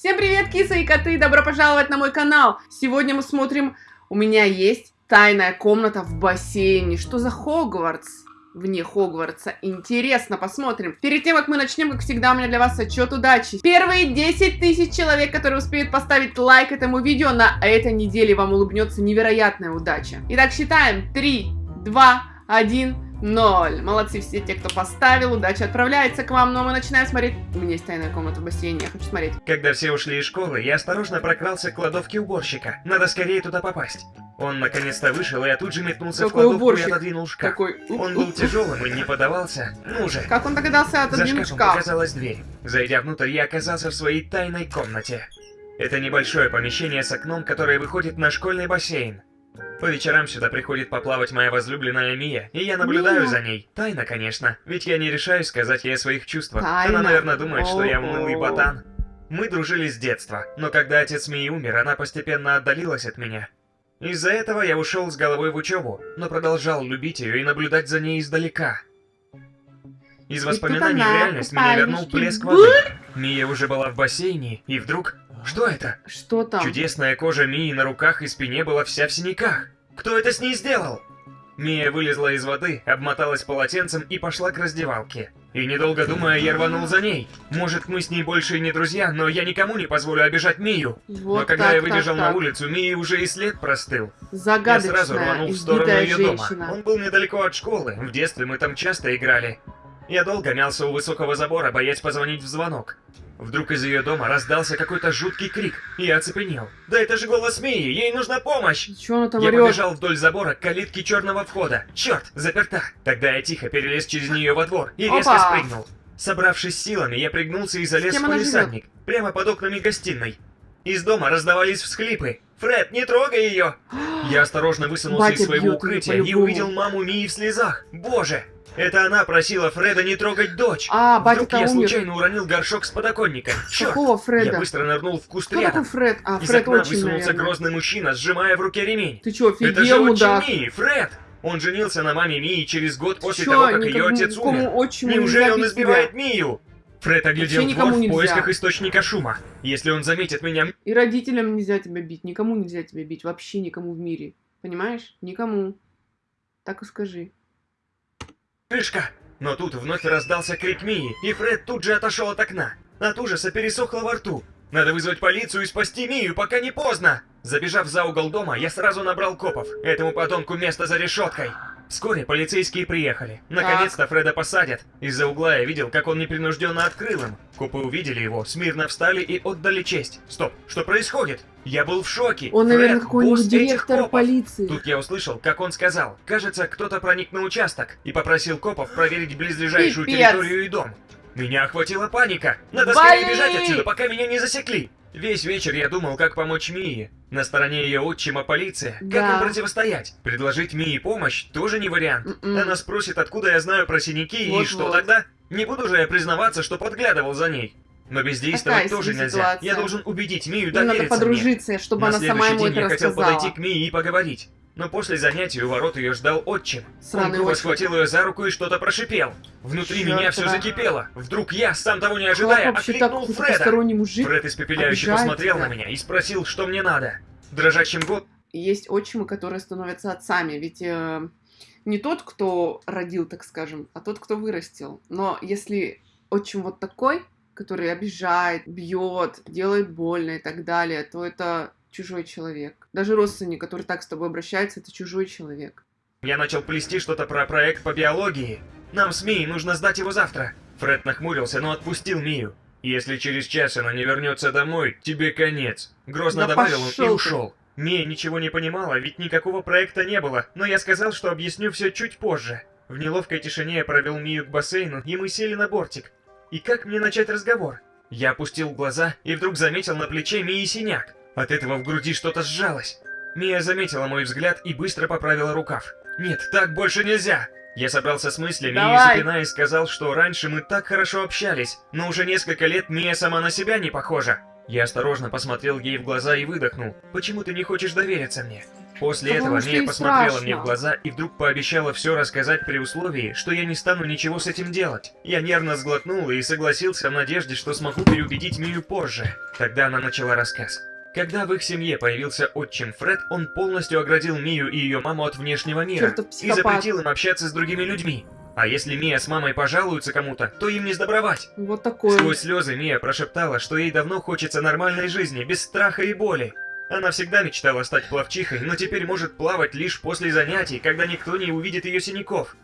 Всем привет, кисы и коты! Добро пожаловать на мой канал! Сегодня мы смотрим... У меня есть тайная комната в бассейне. Что за Хогвартс? Вне Хогвартса. Интересно, посмотрим. Перед тем, как мы начнем, как всегда, у меня для вас отчет удачи. Первые 10 тысяч человек, которые успеют поставить лайк этому видео, на этой неделе вам улыбнется невероятная удача. Итак, считаем. 3, 2, 1... Ноль. Молодцы все те, кто поставил. Удача отправляется к вам. Но мы начинаем смотреть. У меня есть тайная комната в бассейне. Я хочу смотреть. Когда все ушли из школы, я осторожно прокрался к кладовке уборщика. Надо скорее туда попасть. Он наконец-то вышел, и я тут же метнулся Какой в кладовку уборщик? и отодвинул шкаф. Какой? Он был тяжелым и не подавался. Ну же. Как он догадался За отодвинуть шкафом шкаф? показалась дверь. Зайдя внутрь, я оказался в своей тайной комнате. Это небольшое помещение с окном, которое выходит на школьный бассейн. По вечерам сюда приходит поплавать моя возлюбленная Мия, и я наблюдаю Мия. за ней. Тайна, конечно, ведь я не решаюсь сказать ей о своих чувствах. Тайна. Она, наверное, думает, что я унылый ботан. Мы дружили с детства, но когда отец Мии умер, она постепенно отдалилась от меня. Из-за этого я ушел с головой в учебу, но продолжал любить ее и наблюдать за ней издалека. Из воспоминаний в реальность меня вернул плеск воды. Мия уже была в бассейне, и вдруг... Что это? Что там? Чудесная кожа Мии на руках и спине была вся в синяках. Кто это с ней сделал? Мия вылезла из воды, обмоталась полотенцем и пошла к раздевалке. И недолго думая, я рванул за ней. Может, мы с ней больше и не друзья, но я никому не позволю обижать Мию. Вот но когда так, я так, выбежал на так. улицу, Мии уже и след простыл. Я Загадочная, сразу рванул в сторону ее женщина. дома. Он был недалеко от школы, в детстве мы там часто играли. Я долго мялся у высокого забора, боясь позвонить в звонок. Вдруг из ее дома раздался какой-то жуткий крик, и я оцепенел. Да это же голос Мии, ей нужна помощь! Чё она там Я орёт? побежал вдоль забора к калитке черного входа. Черт, заперта. Тогда я тихо перелез через нее во двор и резко Опа. спрыгнул. Собравшись силами, я пригнулся и залез в палисадник, прямо под окнами гостиной. Из дома раздавались всхлипы. «Фред, не трогай ее!» Я осторожно высунулся Батя из своего укрытия и увидел маму Мии в слезах. Боже! Это она просила Фреда не трогать дочь. А, Вдруг батя-то я умер. случайно уронил горшок с подоконника. Черт! Какого Фреда? Я быстро нырнул в куст Кто рядом. Фред? А, Из Фред окна очень, высунулся наверное. грозный мужчина, сжимая в руке ремень. Ты чё, Это же офигел, мудак? Мии, Фред! Он женился на маме Мии через год после Чё, того, как ее отец умер. отчиму Неужели он избивает тебя? Мию? Фред оглядел Вообще двор в нельзя. поисках источника шума. Если он заметит меня... И родителям нельзя тебя бить, никому нельзя тебя бить, вообще никому в мире. Понимаешь? Никому. Так и скажи. Крышка! Но тут вновь раздался крик Мии, и Фред тут же отошел от окна. От ужаса пересохло во рту. Надо вызвать полицию и спасти Мию, пока не поздно! Забежав за угол дома, я сразу набрал копов. Этому подонку место за решеткой. Вскоре полицейские приехали. Наконец-то Фреда посадят. Из-за угла я видел, как он непринужденно открыл им. Копы увидели его, смирно встали и отдали честь. Стоп, что происходит? Я был в шоке. Он, Фред, наверное, какой-нибудь директор полиции. Тут я услышал, как он сказал, кажется, кто-то проник на участок и попросил копов проверить близлежащую Пипец. территорию и дом. Меня охватила паника. Надо Вали! скорее бежать отсюда, пока меня не засекли. Весь вечер я думал, как помочь Мии. На стороне ее отчима полиция. Как Да. им противостоять? Предложить Мии помощь тоже не вариант. М-м. Она спросит, откуда я знаю про синяки и Вот-вот. что тогда? Не буду же я признаваться, что подглядывал за ней. Но бездействовать Такая тоже себе нельзя. ситуация. Я должен убедить Мию надо довериться мне. подружиться, чтобы На она сама ему день это я хотел рассказала. подойти к Мии и поговорить. Но после занятия у ворот ее ждал отчим. Сраный схватил ее за руку и что-то прошипел. Внутри Чёртова. меня все закипело. Вдруг я, сам того не ожидая, окликнул Фреда. мужик? Фред испепеляюще посмотрел тебя? на меня и спросил, что мне надо. Дрожащим год Есть отчимы, которые становятся отцами, ведь э, не тот, кто родил, так скажем, а тот, кто вырастил. Но если отчим вот такой, который обижает, бьет, делает больно и так далее, то это чужой человек. Даже родственник, который так с тобой обращается, это чужой человек. я начал плести что-то про проект по биологии. Нам с Мией нужно сдать его завтра. Фред нахмурился, но отпустил Мию. Если через час она не вернется домой, тебе конец. Грозно Да добавил он и пошёл ты. ушел. Мия ничего не понимала, ведь никакого проекта не было, но я сказал, что объясню все чуть позже. В неловкой тишине я провел Мию к бассейну, и мы сели на бортик. И как мне начать разговор? Я опустил глаза и вдруг заметил на плече Мии синяк. От этого в груди что-то сжалось. Мия заметила мой взгляд и быстро поправила рукав. «Нет, так больше нельзя!» Я собрался с мыслями Давай. и, запинаясь, сказал, что раньше мы так хорошо общались, но уже несколько лет Мия сама на себя не похожа. Я осторожно посмотрел ей в глаза и выдохнул. «Почему ты не хочешь довериться мне?» После Потому этого Мия посмотрела страшно. мне в глаза и вдруг пообещала все рассказать при условии, что я не стану ничего с этим делать. Я нервно сглотнул и согласился в надежде, что смогу переубедить Мию позже. Тогда она начала рассказ. Когда в их семье появился отчим Фред, он полностью оградил Мию и ее маму от внешнего мира и запретил им общаться с другими людьми. А если Мия с мамой пожалуются кому-то, то им не сдобровать. Вот такой. Сквозь слезы Мия прошептала, что ей давно хочется нормальной жизни, без страха и боли. Она всегда мечтала стать пловчихой, но теперь может плавать лишь после занятий, когда никто не увидит ее синяков.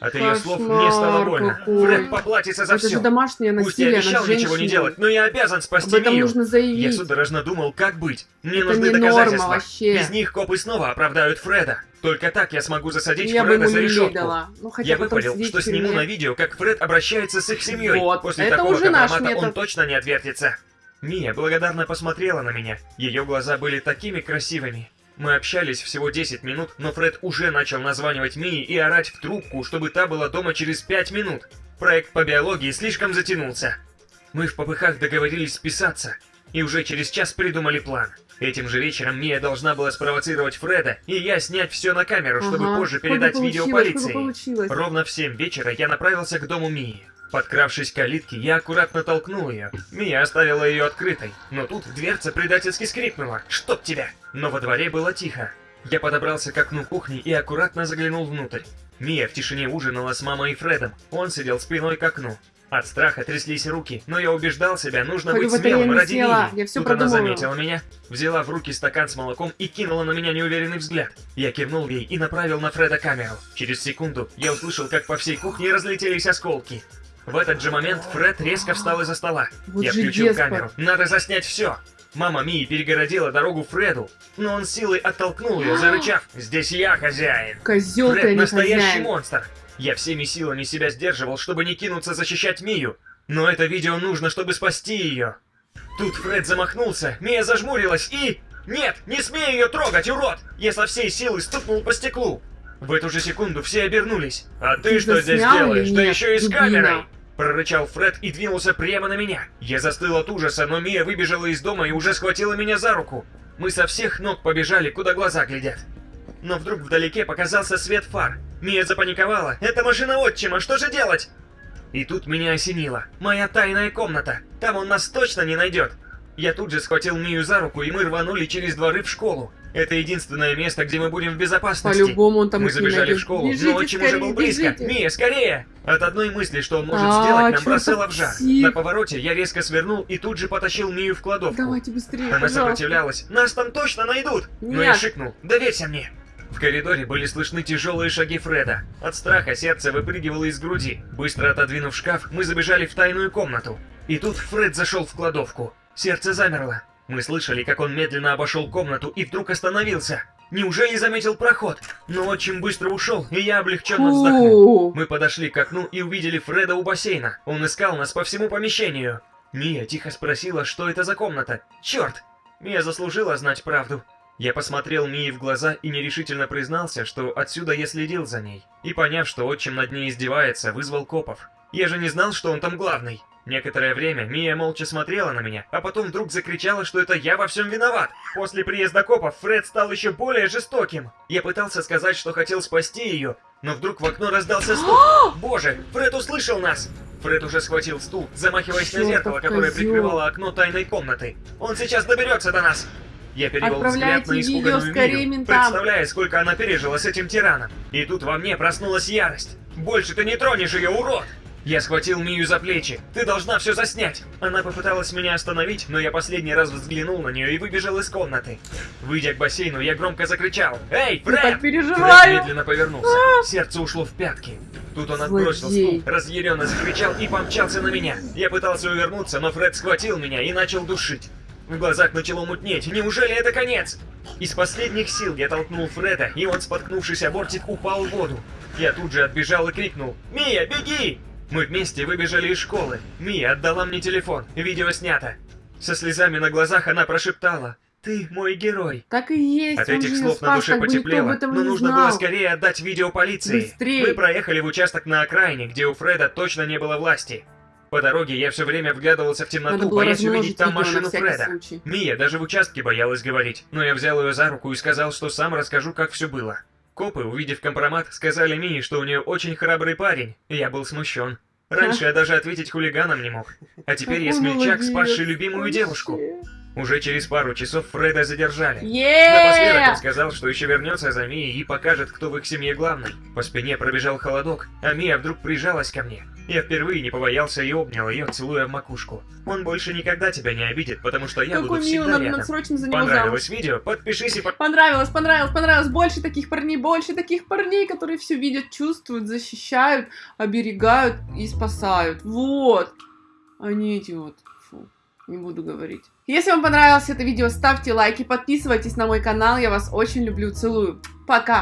От ее слов мне стало больно. какой. Фред поплатится за Это же все. домашнее Пусть я насилие обещал ничего не делать, но я обязан Об спасти этом Мию. нужно Я заявить. судорожно думал, как быть. Мне Это нужны не норма доказательства. вообще. Без них копы снова оправдают Фреда. Только так я смогу засадить Я Фреда за решетку. дала. Ну, хотя Я выпалил, что сниму на видео, как Фред обращается с их семьей. Вот, После это такого уже наш он точно не отвертится. Мия благодарно посмотрела на меня. Ее глаза были такими красивыми. Мы общались всего 10 минут, но Фред уже начал названивать Мии и орать в трубку, чтобы та была дома через 5 минут. Проект по биологии слишком затянулся. Мы в попыхах договорились списаться, и уже через час придумали план. Этим же вечером Мия должна была спровоцировать Фреда, и я снять все на камеру, чтобы Ага. позже передать видео полиции. Ровно в 7 вечера я направился к дому Мии. Подкравшись к калитке, я аккуратно толкнул ее. Мия оставила ее открытой, но тут дверца предательски скрипнула. «Чтоб тебя!» Но во дворе было тихо. Я подобрался к окну кухни и аккуратно заглянул внутрь. Мия в тишине ужинала с мамой и Фредом. Он сидел спиной к окну. От страха тряслись руки, но я убеждал себя, нужно Хоть быть смелым ради Мии. я всё Тут она продумала. заметила меня, взяла в руки стакан с молоком и кинула на меня неуверенный взгляд. Я кивнул ей и направил на Фреда камеру. Через секунду я услышал, как по всей кухне разлетелись осколки. В этот же момент Фред резко встал из-за стола. Вот я включил деспот. камеру. Надо заснять все. Мама Мии перегородила дорогу Фреду, но он силой оттолкнул ее, зарычав. «Здесь я хозяин!» Козел а Фред не настоящий хозяин. монстр. Я всеми силами себя сдерживал, чтобы не кинуться защищать Мию. Но это видео нужно, чтобы спасти ее. Тут Фред замахнулся, Мия зажмурилась и... Нет, не смей ее трогать, урод! Я со всей силы стукнул по стеклу. В эту же секунду все обернулись. А ты, Ты что здесь делаешь? Да нет, еще и с камерой! Прорычал Фред и двинулся прямо на меня. Я застыл от ужаса, но Мия выбежала из дома и уже схватила меня за руку. Мы со всех ног побежали, куда глаза глядят. Но вдруг вдалеке показался свет фар. Мия запаниковала. «Это машина отчима, что же делать?» И тут меня осенило. Моя тайная комната. Там он нас точно не найдет. Я тут же схватил Мию за руку, и мы рванули через дворы в школу. Это единственное место, где мы будем в безопасности. По-любому он там Мы забежали в школу, Бежите но отчим уже был близко. бежите. Мия, скорее! От одной мысли, что он может А, сделать, нам бросало в жар. На повороте я резко свернул и тут же потащил Мию в кладовку. Давайте быстрее, Она пожалуйста. сопротивлялась. Нас там точно найдут! Но я Нет. шикнул. Доверься мне! В коридоре были слышны тяжелые шаги Фреда. От страха сердце выпрыгивало из груди. Быстро отодвинув шкаф, мы забежали в тайную комнату. И тут Фред зашел в кладовку. Сердце замерло. Мы слышали, как он медленно обошел комнату и вдруг остановился. Неужели заметил проход? Но очень быстро ушел, и я облегченно вздохнул. Мы подошли к окну и увидели Фреда у бассейна. Он искал нас по всему помещению. Мия тихо спросила, что это за комната. Черт! Мия заслужила знать правду. Я посмотрел Мии в глаза и нерешительно признался, что отсюда я следил за ней. И поняв, что отчим над ней издевается, вызвал копов. Я же не знал, что он там главный. Некоторое время Мия молча смотрела на меня, а потом вдруг закричала, что это я во всем виноват. После приезда копов Фред стал еще более жестоким. Я пытался сказать, что хотел спасти ее, но вдруг в окно раздался стук. Боже, Фред услышал нас! Фред уже схватил стул, замахиваясь на Чёртов зеркало, которое прикрывало окно тайной комнаты. Он сейчас доберется до нас! Я перевел взгляд на испуганную Мию, представляя, сколько она пережила с этим тираном. И тут во мне проснулась ярость. Больше ты не тронешь ее, урод! Я схватил Мию за плечи. Ты должна все заснять. Она попыталась меня остановить, но я последний раз взглянул на нее и выбежал из комнаты. Выйдя к бассейну, я громко закричал. Эй, Я Фред! так Фред переживаю. медленно повернулся. Сердце ушло в пятки. Тут он отбросил стул, разъяренно закричал и помчался на меня. Я пытался увернуться, но Фред схватил меня и начал душить. В глазах начало мутнеть. Неужели это конец? Из последних сил я толкнул Фреда, и он, споткнувшись о бортик, упал в воду. Я тут же отбежал и крикнул «Мия, беги!» Мы вместе выбежали из школы. Мия отдала мне телефон. Видео снято. Со слезами на глазах она прошептала «Ты мой герой». Так и есть. От этих слов на спас, душе никто об потеплело, но нужно знал. было скорее отдать видео полиции. Быстрей. Мы проехали в участок на окраине, где у Фреда точно не было власти. По дороге я все время вглядывался в темноту, боясь увидеть там на машину Фреда. случай. Мия даже в участке боялась говорить, но я взял ее за руку и сказал, что сам расскажу, как все было. Копы, увидев компромат, сказали Мии, что у нее очень храбрый парень, и я был смущен. Раньше я даже ответить хулиганам не мог. А теперь я смельчак, спасший любимую девушку. Уже через пару часов Фреда задержали. Е! Напоследок он сказал, что еще вернется за Мией и покажет, кто в их семье главный. По спине пробежал холодок, а Мия вдруг прижалась ко мне. Я впервые не побоялся и обнял ее, целуя в макушку. Он больше никогда тебя не обидит, потому что я Какой буду всегда надо, рядом. надо срочно за него замуж. Понравилось видео? Подпишись и по- Понравилось, понравилось, понравилось. Больше таких парней, больше таких парней, которые все видят, чувствуют, защищают, оберегают и спасают. Вот. Они эти вот. Не буду говорить. Если вам понравилось это видео, ставьте лайки, подписывайтесь на мой канал. Я вас очень люблю, целую. Пока.